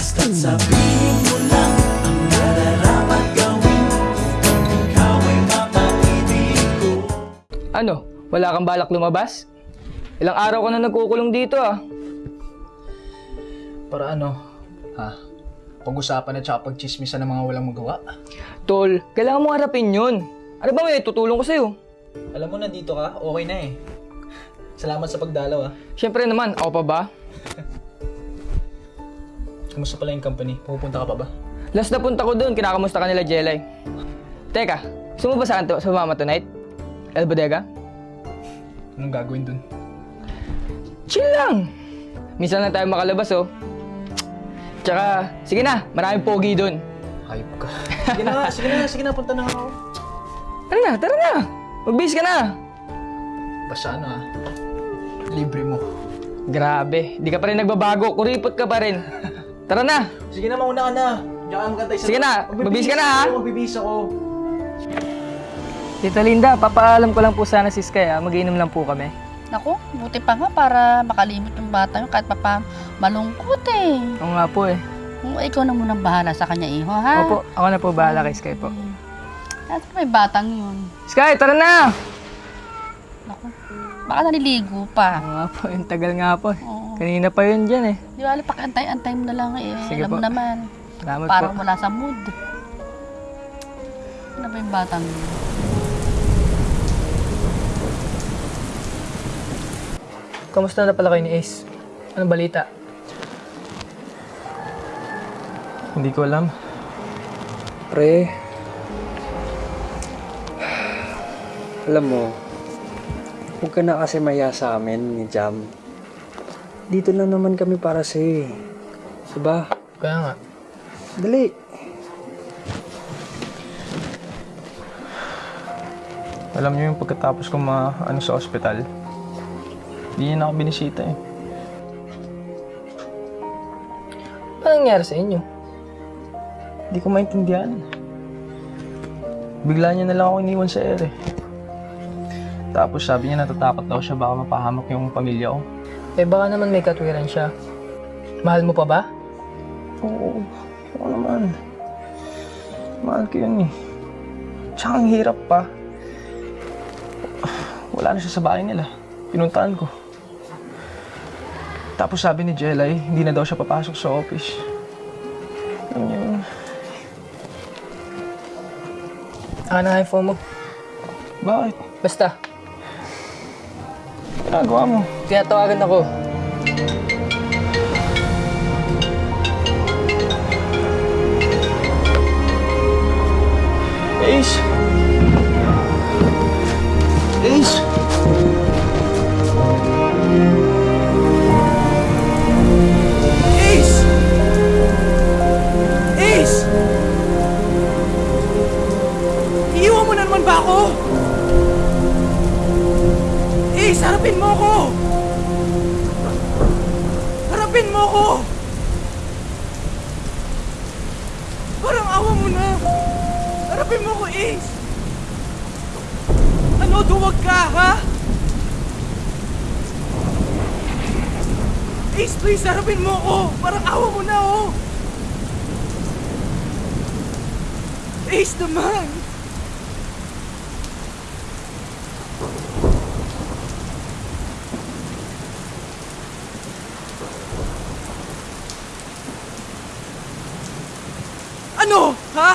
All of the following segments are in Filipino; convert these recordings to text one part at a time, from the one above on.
Basta't sabihin mo lang Ang nararapat gawin Upang ikaw ay mapaibig ko Ano? Wala kang balak lumabas? Ilang araw ka na nagkukulong dito ah. Para ano? Ha? Pag-usapan at saka pagchismisan ng mga walang magawa? Tol, kailangan mo harapin yun. Ano ba may tutulong ko sa'yo? Alam mo, nandito ka, okay na eh. Salamat sa pagdalaw ah. Siyempre naman, ako pa ba? Kamusta pala yung company? Pupunta ka pa ba? Last na punta ko doon, kinakamusta ka nila Jelay. Teka, gusto mo ba sa kanto, sumama tonight? El Bodega? Anong gagawin dun? Chill lang! Minsan lang tayo makalabas oh. Tsaka, sige na, maraming pogi doon. Hype ka. sige na sige na, sige na, punta na ako. Tara na, tara na! Magbihis ka na! Basta ano ah, libre mo. Grabe, di ka pa rin nagbabago, kuripot ka pa rin. Tara na! Sige na, mauna ka na. Diyan ka magantay sa... Sige na, magbibihis ka na, ha? Magbibihis ako. Tita Linda, papaalam ko lang po sana si Sky ah. Mag-iinom lang po kami. Naku, buti pa nga para makalimot yung bata yun kahit pa pa malungkot eh. Oo nga po eh. Kung ikaw na munang bahala sa kanya, iho, ha? Opo, ako na po bahala kay Sky po. At may batang yun. Sky, tara na! Naku, baka naliligo pa. Oo nga po, yung tagal nga po. Oo. Kanina pa yun dyan eh. Di ba, pakantay-antay mo na lang eh. Sige Alam mo po. naman, Salamat parang po. wala sa mood. Ano ba yung batang yun? Kamusta na pala kayo ni Ace? Anong balita? Hindi ko alam. Pre, alam mo, huwag ka na kasi maya sa amin ni Jam. Dito lang naman kami para sa eh. Diba? Kaya nga. Dali. Alam niyo yung pagkatapos ko ma ano sa ospital, hindi niya na ako binisita eh. Ano nangyari sa inyo? Hindi ko maintindihan. Bigla niya na lang ako iniwan sa ere. Tapos sabi niya natatakot daw siya baka mapahamak yung pamilya ko. Eh baka naman may katwiran siya. Mahal mo pa ba? Oo, oo naman. Mahal ko yun eh. Tsaka ang hirap pa. Wala na siya sa bahay nila. Pinuntahan ko. Tapos sabi ni Jelay, hindi na daw siya papasok sa office. Niyo yun. Ano nga yung phone mo? Bakit? Basta, Ginagawa mo? tinatawagan ako. Ace! Ano, duwag ka? Ace, please, harapin mo ako! Parang awa mo na, oh! Ace naman! Ano? Ha?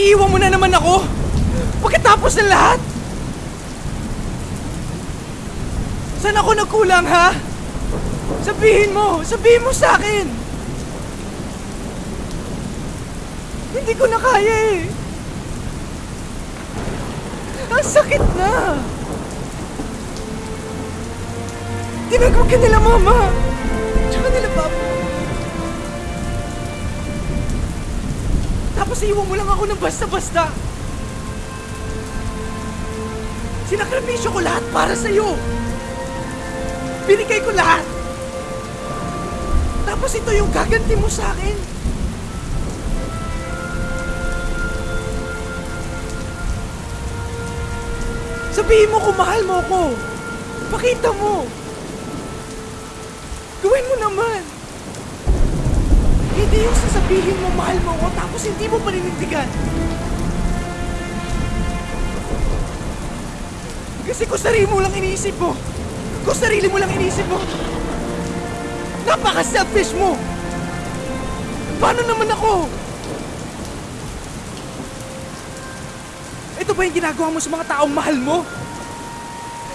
Iiwan mo na naman ako? Pagkatapos ng lahat? Saan ako nagkulang, ha? Sabihin mo! Sabihin mo sa akin! Hindi ko na kaya eh! Ang sakit na! Tinagod ka nila mama! Tsaka nila papa! Tapos iwan mo lang ako ng basta-basta! Sinakripisyo ko lahat para sa'yo! Binigay ko lahat! Tapos ito yung gaganti mo sa akin! Sabihin mo kung mahal mo ko! Pakita mo! Gawin mo naman! Hindi yung sasabihin mo mahal mo ako tapos hindi mo paninindigan. Kasi kung sarili mo lang iniisip mo, kung sarili mo lang iniisip mo, napaka-selfish mo! Paano naman ako? Ito ba yung ginagawa mo sa mga taong mahal mo?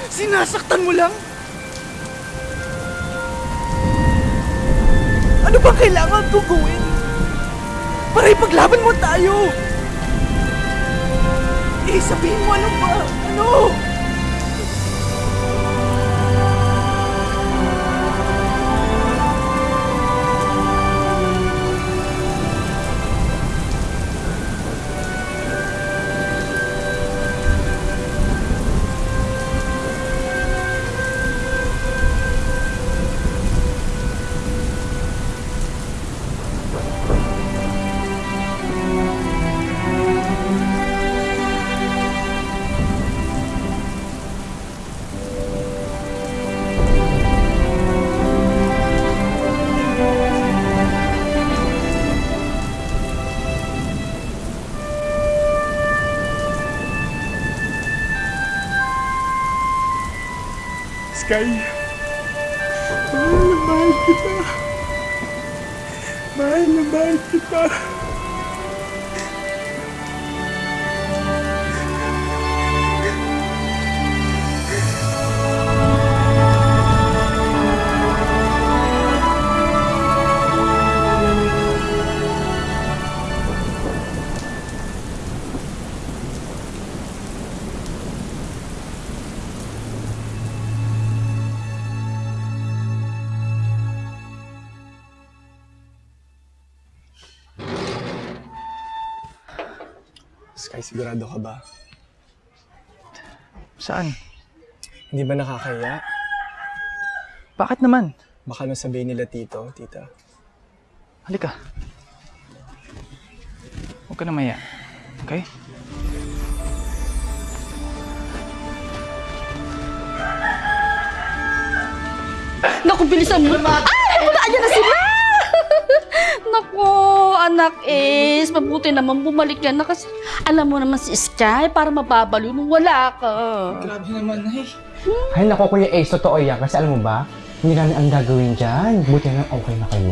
Sinasaktan mo lang? Ano bang kailangan kong gawin? Para ipaglaban mo tayo! Eh, sabihin mo ano ba? Sky, mahal na mahal kita. Mahal. Sigurado ka ba? Saan? Hindi ba nakakaya? Bakit naman? Baka nung sabihin nila tito, tita. Halika. Huwag ka na maya. Okay? Naku, bilisan mo. Ay, wala, ayan na sila! Naku, anak is, mabuti naman bumalik yan na kasi alam mo naman si Sky para mababaliw nung wala ka. Grabe naman, ay. Ay, nako Kuya Ace, totoo yan. Kasi alam mo ba, hindi namin ang gagawin dyan. Buti na okay na kayo.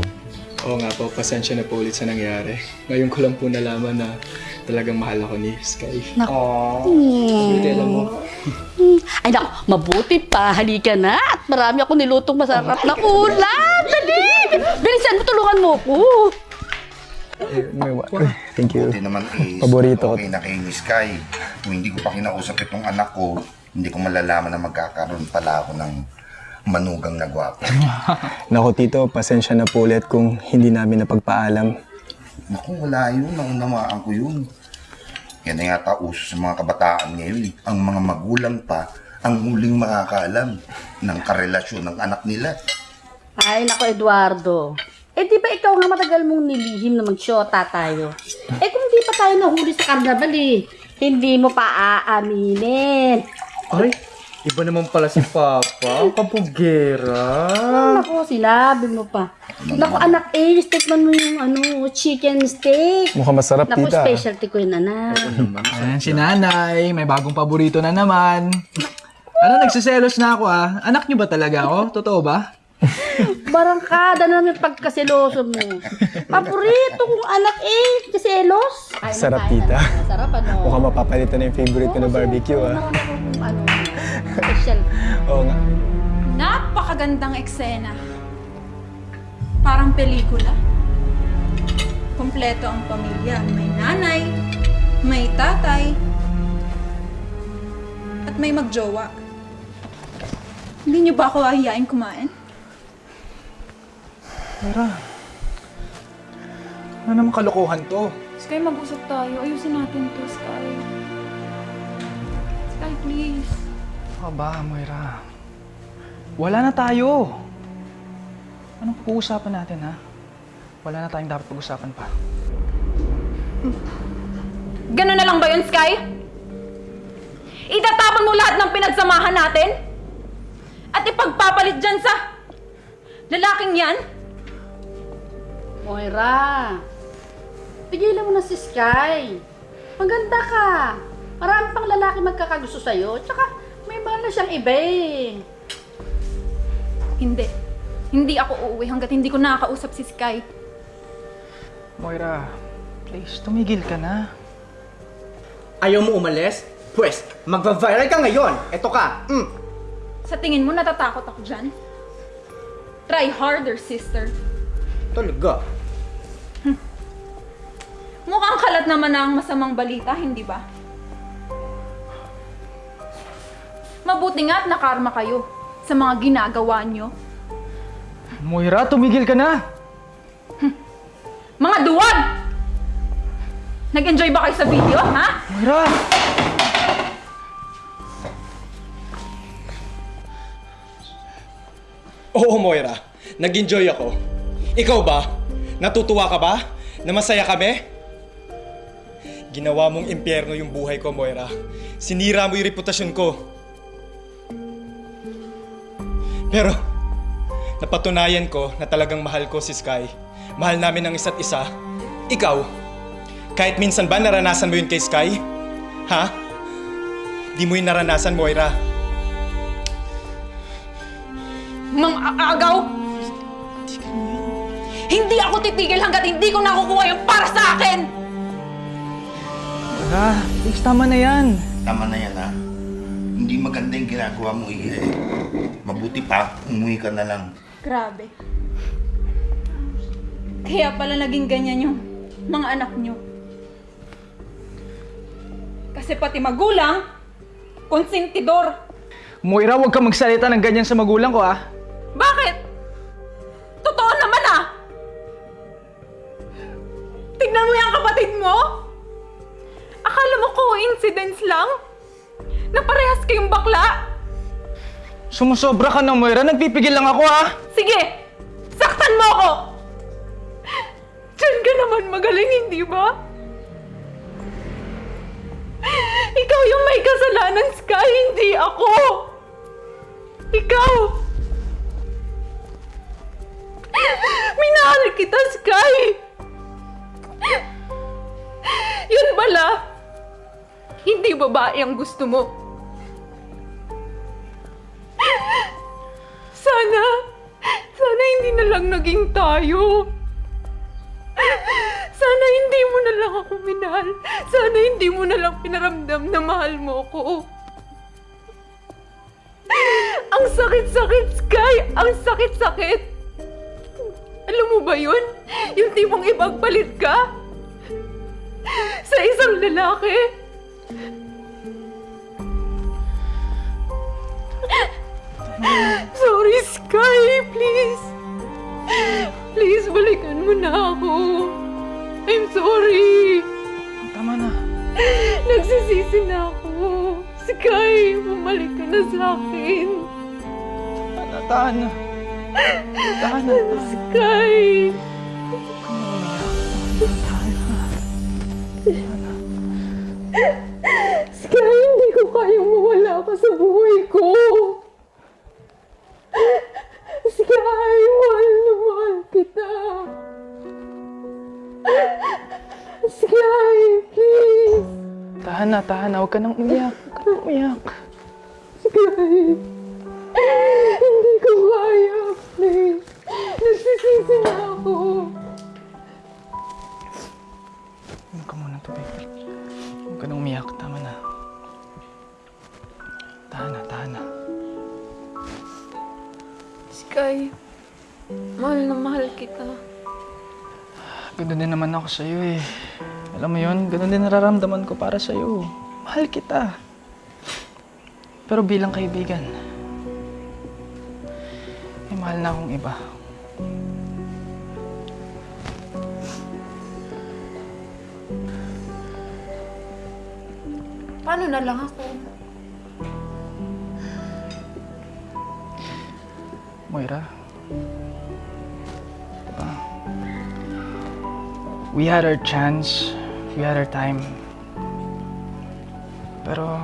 Oo nga po, pasensya na po ulit sa nangyari. Ngayon ko lang po nalaman na talagang mahal ako ni Sky. Hmm. alam mo. Hmm. Ay naku, mabuti pa. Halika na. At marami ako nilutong masarap na ulam. Dali! Bilisan mo, tulungan mo ko. Thank you. Buti naman is, Paborito ko. okay na kay ni Sky. Kung hindi ko pa kinausap itong anak ko, hindi ko malalaman na magkakaroon pala ako ng manugang na gwapo. Nako tito, pasensya na po ulit kung hindi namin napagpaalam. Naku, wala yun. Naunamaan ko yun. Yan na yata uso sa mga kabataan ngayon. eh. Ang mga magulang pa ang huling makakaalam ng karelasyon ng anak nila. Ay, nako, Eduardo. Eh, di ba ikaw nga matagal mong nilihim na mag-shota tayo? Eh, kung di pa tayo nahuli sa karnaval eh, hindi mo pa aaminin. Ay, iba naman pala si Papa. Ang kapugera. Nako, sinabi mo pa. Nako, anak eh, tikman mo yung ano, chicken steak. Mukhang masarap, Naku, tita. specialty ko yun, anak. Ayan, si nanay. May bagong paborito na naman. Ano, nagsiselos na ako ah. Anak niyo ba talaga ako? Totoo ba? Barangkada na ng pagkaseloso mo. Paborito kong anak eh, kaselos. Ay, Sarap, tita. Sarap, ano? Mukhang mapapalitan na yung favorite ko na barbecue, ah. Ano, special. Oo nga. Napakagandang eksena. Parang pelikula. Kompleto ang pamilya. May nanay, may tatay, at may magjowa. Hindi niyo ba ako ahiyain kumain? Tara. Ano naman kalokohan to? Sky, mag-usap tayo. Ayusin natin to, Sky. Sky, please. Ano ba, Moira? Wala na tayo. Anong pag-uusapan natin, ha? Wala na tayong dapat pag-usapan pa. Ganun na lang ba yun, Sky? Itatapon mo lahat ng pinagsamahan natin? At ipagpapalit dyan sa lalaking yan? Moira, pigilan mo na si Sky. Maganda ka. Marami pang lalaki magkakagusto sa'yo. Tsaka may mahal na siyang iba eh. Hindi. Hindi ako uuwi hanggat hindi ko nakakausap si Sky. Moira, please, tumigil ka na. Ayaw mo umalis? Pwes, magva-viral ka ngayon. Eto ka. Mm. Sa tingin mo natatakot ako dyan? Try harder, sister. Talaga. Mukhang kalat naman na ang masamang balita, hindi ba? Mabuti nga at nakarma kayo sa mga ginagawa nyo. Moira, tumigil ka na! Mga duwag! Nag-enjoy ba kayo sa video, ha? Moira! Oo, Moira. Nag-enjoy ako. Ikaw ba? Natutuwa ka ba? Na masaya kami? Ginawa mong impyerno yung buhay ko, Moira. Sinira mo yung reputasyon ko. Pero, napatunayan ko na talagang mahal ko si Sky. Mahal namin ang isa't isa. Ikaw, kahit minsan ba naranasan mo yun kay Sky? Ha? Di mo yun naranasan, Moira. Mang aagaw! Hindi ako titigil hanggat hindi ko nakukuha yung para sa akin! Moira, please, tama na yan. Tama na yan ha. Hindi maganda yung ginagawa mo eh. Mabuti pa, umuwi ka na lang. Grabe. Kaya pala naging ganyan yung mga anak nyo. Kasi pati magulang, konsentidor. Moira, huwag ka magsalita ng ganyan sa magulang ko, ah. Sumusobra ka na, Moira. Nagpipigil lang ako, ah. Sige! Saktan mo ako! Diyan ka naman magaling, hindi ba? Ikaw yung may kasalanan, Sky, hindi ako! Ikaw! Minahal kita, Sky! Yun pala, hindi babae ang gusto mo. Sana, sana hindi na lang naging tayo. Sana hindi mo na lang ako minahal. Sana hindi mo na lang pinaramdam na mahal mo ko. Ang sakit-sakit, Sky! Ang sakit-sakit! Alam mo ba yun? Yung tipong ipagpalit ka? Sa isang lalaki? Sorry, Sky! Please! Please, balikan mo na ako. I'm sorry. Tama na. Nagsisisi na ako. Sky, bumalik ka na sa akin. Tana, tana. Tana, tana. Sky! Sky, hindi ko kayang mawala ka sa buhay ko. Tahan na. Huwag ka nang umiyak. Huwag ka nang umiyak. Sky, hindi ko kaya, please. Nagsisisi na ako. Huwag ka muna tubig. Huwag ka nang umiyak. Tama na. Tahan na, tahan na. Sky, mahal na mahal kita. Ganun din naman ako sa'yo eh. Alam mo yun, ganun din nararamdaman ko para sa'yo. Mahal kita. Pero bilang kaibigan, may mahal na akong iba. Paano na lang ako? Moira. Diba? We had our chance. Had our time. Pero,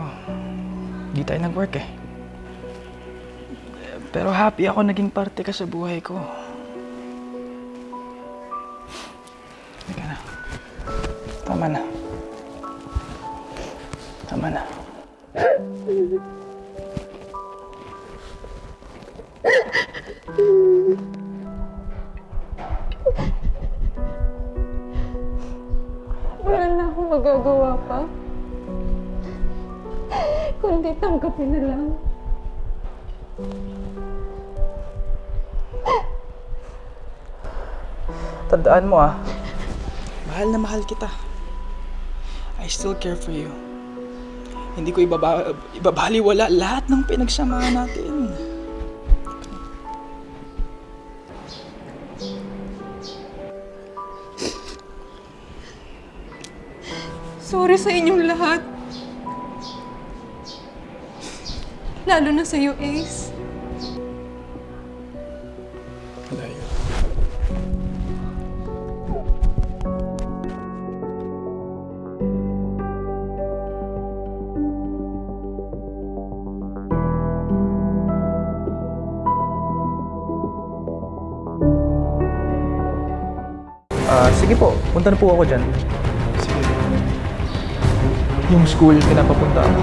di tayo nag-work eh. Pero happy ako naging parte ka sa buhay ko. Teka na. Tama na. Tama na. Tanggapin na lang. Tandaan mo ah. Mahal na mahal kita. I still care for you. Hindi ko ibaba, ibabaliwala lahat ng pinagsamahan natin. Sorry sa inyong lahat. Lalo na sa'yo, Ace. Layo. Ah, sige po. Punta na po ako dyan. Sige. Yung school, pinapapunta ako.